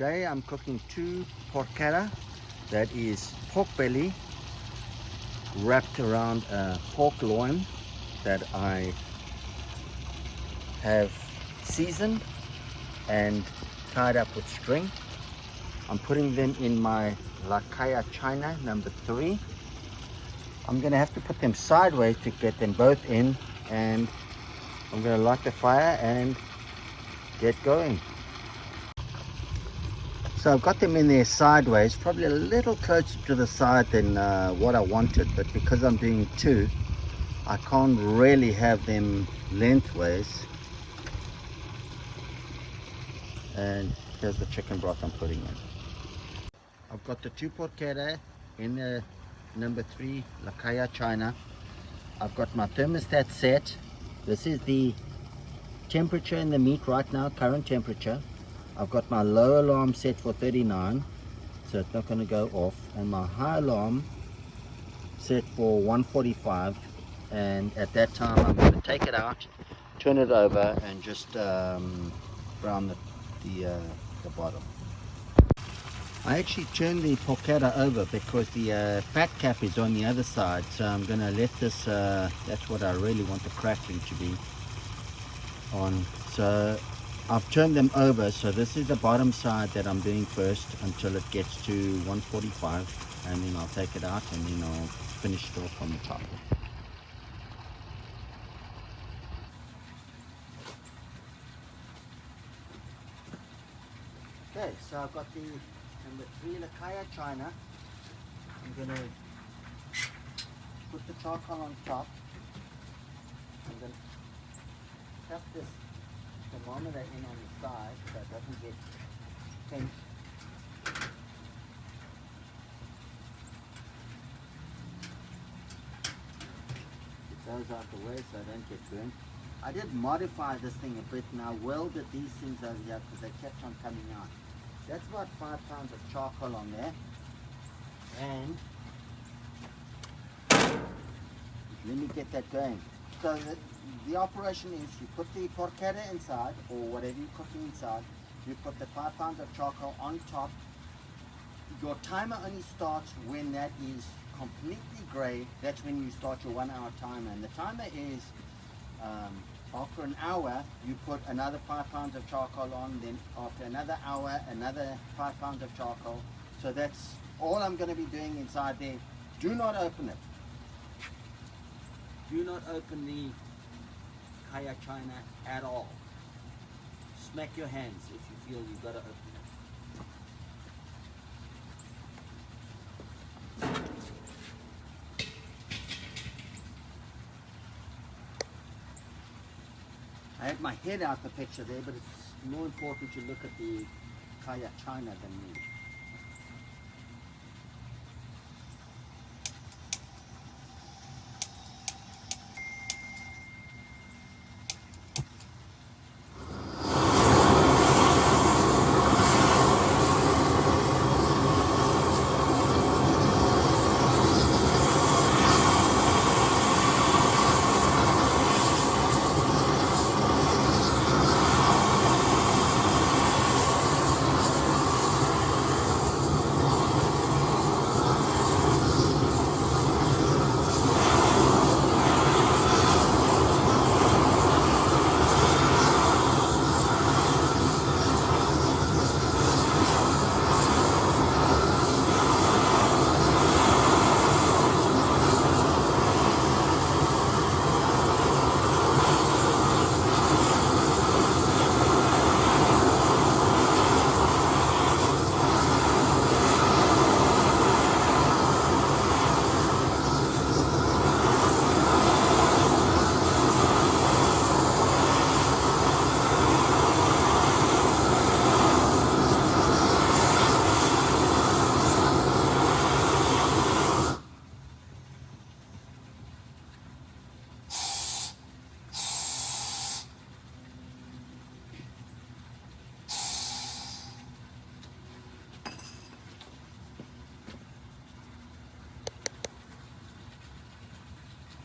Today I'm cooking two porchetta. That is pork belly wrapped around a pork loin that I have seasoned and tied up with string. I'm putting them in my La Caja China number three. I'm gonna have to put them sideways to get them both in and I'm gonna light the fire and get going. So I've got them in there sideways, probably a little closer to the side than uh, what I wanted, but because I'm doing two, I can't really have them lengthways. And here's the chicken broth I'm putting in. I've got the two porchetta in the number three La Caja China. I've got my thermostat set. This is the temperature in the meat right now, current temperature. I've got my low alarm set for 39, so it's not going to go off. And my high alarm set for 145. And at that time, I'm going to take it out, turn it over, and just um, brown the, the, uh, the bottom. I actually turned the porchetta over because the uh, fat cap is on the other side so I'm gonna let this uh, that's what I really want the crackling to be on so I've turned them over so this is the bottom side that I'm doing first until it gets to 145 and then I'll take it out and then I'll finish it off on the top okay so I've got the number three La Caja China. I'm gonna put the charcoal on top. and then tap this thermometer in on the side so it doesn't get pinched. Get those out the way so I don't get burnt. I did modify this thing a bit and I welded these things over here because they kept on coming out. That's about five pounds of charcoal on there. And let me get that going. So the, operation is you put the porchetta inside or whatever you're cooking inside. You put the five pounds of charcoal on top. Your timer only starts when that is completely gray. That's when you start your one hour timer. And the timer is um, after an hour, you put another five pounds of charcoal on. Then after another hour, another five pounds of charcoal. So that's all I'm going to be doing inside there. Do not open it. Do not open the Caja China at all. Smack your hands if you feel you've got to open it. I had my head out the picture there, but it's more important to look at the Caja China than me.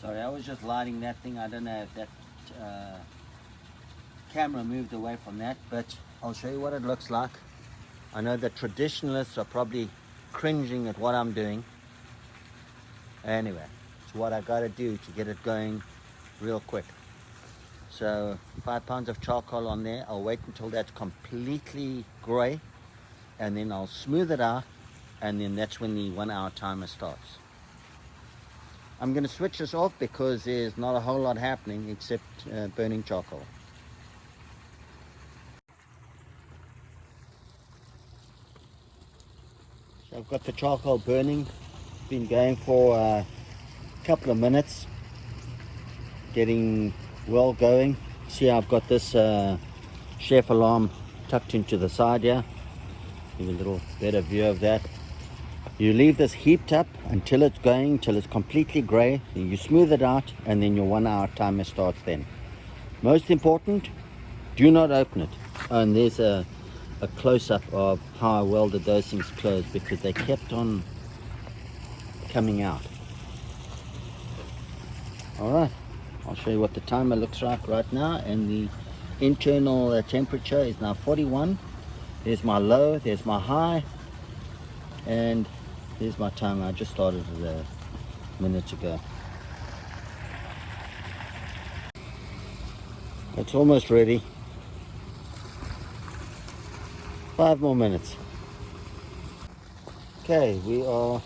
Sorry, I was just lighting that thing. I don't know if that uh, camera moved away from that, but I'll show you what it looks like. I know the traditionalists are probably cringing at what I'm doing. Anyway, it's what I gotta do to get it going real quick. So five pounds of charcoal on there. I'll wait until that's completely gray and then I'll smooth it out and then that's when the one hour timer starts. I'm going to switch this off because there's not a whole lot happening except uh, burning charcoal. So I've got the charcoal burning, been going for a couple of minutes, getting well going. See I've got this uh, chef alarm tucked into the side here. Give a little better view of that. You leave this heaped up until it's going, until it's completely gray. You smooth it out and then your one hour timer starts then. Most important, do not open it. And there's a, a close-up of how I welded those things closed because they kept on coming out. All right, I'll show you what the timer looks like right now. And the internal uh, temperature is now 41. There's my low, there's my high. And Here's my tongue. I just started it a minute ago. It's almost ready. Five more minutes. Okay, we are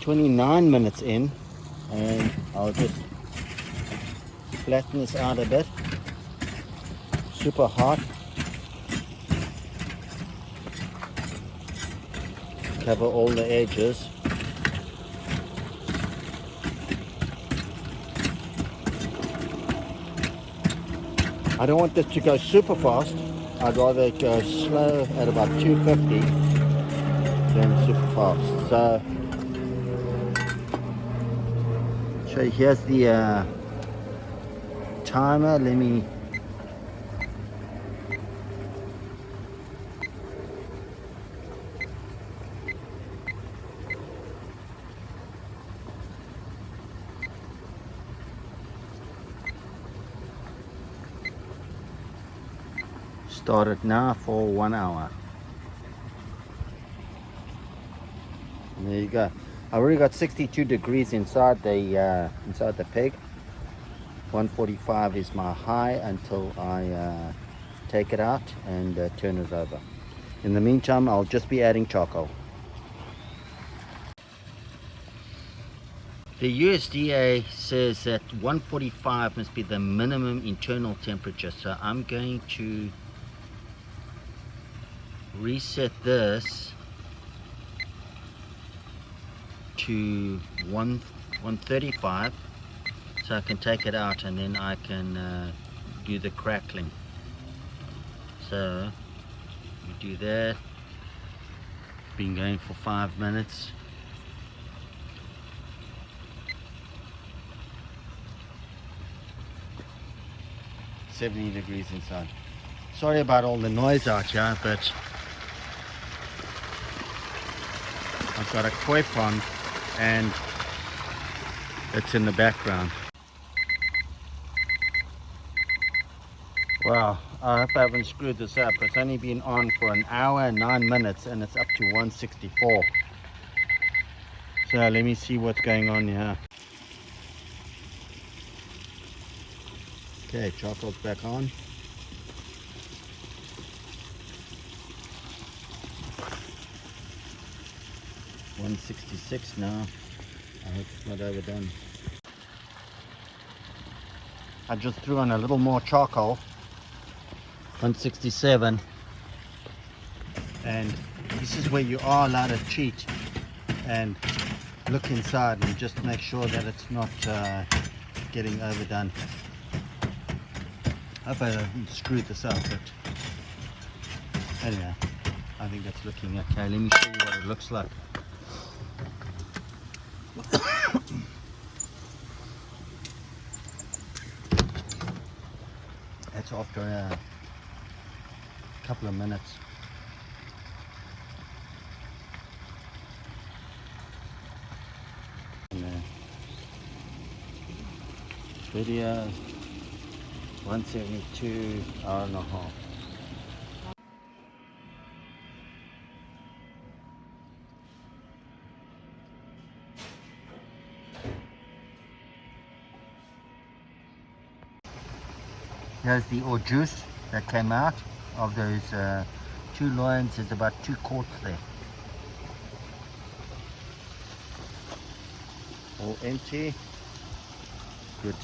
29 minutes in and I'll just flatten this out a bit. Super hot. Cover all the edges. I don't want this to go super fast. I'd rather go slow at about 250 than super fast. So so here's the uh, timer. Let me started now for one hour. There you go. I already got 62 degrees inside the uh, inside the pig 145 is my high until I uh, take it out and uh, turn it over. In the meantime I'll just be adding charcoal. The USDA says that 145 must be the minimum internal temperature so I'm going to reset this to 1 135 so I can take it out and then I can uh, do the crackling. So we do that. Been going for five minutes. Seventy degrees inside. Sorry about all the noise out here, but I've got a koi pond and it's in the background. Wow, I hope I haven't screwed this up. It's only been on for an hour and nine minutes and it's up to 164. So let me see what's going on here. Okay, charcoal's back on. 166 now. I hope it's not overdone. I just threw on a little more charcoal. 167. And this is where you are allowed to cheat and look inside and just make sure that it's not uh, getting overdone. I hope I screwed this up, but anyway, I think that's looking okay. Let me show you what it looks like. That's after a couple of minutes. Uh, video 172 hour and a half. Here's the or juice that came out of those uh, two loins. There's about two quarts there. All empty. Good to